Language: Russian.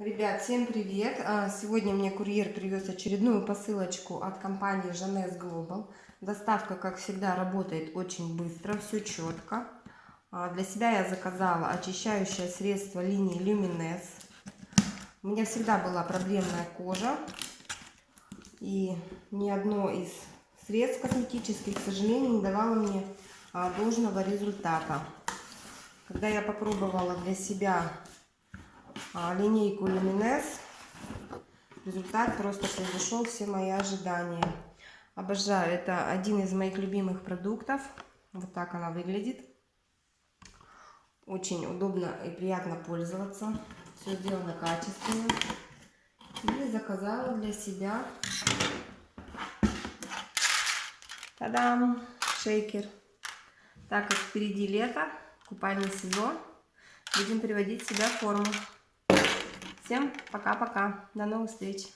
Ребят, всем привет! А, Сегодня мне курьер привез очередную посылочку от компании Жанес Global. Доставка, как всегда, работает очень быстро, все четко. А, Для себя я заказала очищающее средство линии Lumines. У меня всегда была проблемная кожа. И ни одно из средств косметических, к сожалению, не давало мне а, должного результата. Когда я попробовала для себя линейку Luminous. Результат просто превзошел все мои ожидания. Обожаю. Это один из моих любимых продуктов. Вот так она выглядит. Очень удобно и приятно пользоваться. Все сделано качественно. И заказала для себя Та-дам! Шейкер. Так как впереди лето, купальный сезон, будем приводить себя в форму. Всем пока-пока. До новых встреч.